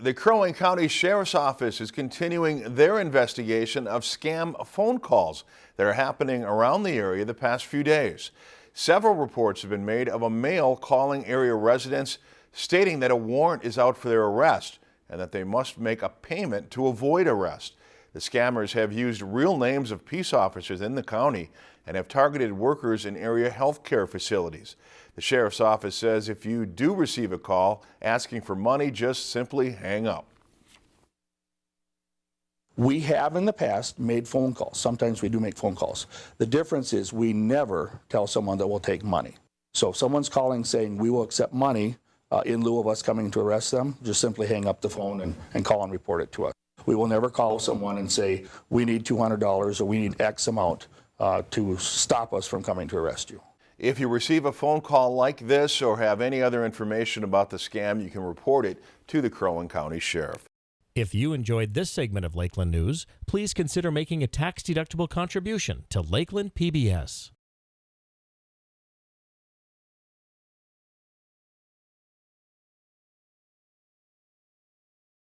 The Crow Wing County Sheriff's Office is continuing their investigation of scam phone calls that are happening around the area the past few days. Several reports have been made of a male calling area residents stating that a warrant is out for their arrest and that they must make a payment to avoid arrest. The scammers have used real names of peace officers in the county and have targeted workers in area health care facilities. The sheriff's office says if you do receive a call asking for money, just simply hang up. We have in the past made phone calls. Sometimes we do make phone calls. The difference is we never tell someone that we'll take money. So if someone's calling saying we will accept money uh, in lieu of us coming to arrest them, just simply hang up the phone and, and call and report it to us. We will never call someone and say we need $200 or we need X amount uh, to stop us from coming to arrest you. If you receive a phone call like this or have any other information about the scam, you can report it to the Crow Wing County Sheriff. If you enjoyed this segment of Lakeland News, please consider making a tax-deductible contribution to Lakeland PBS.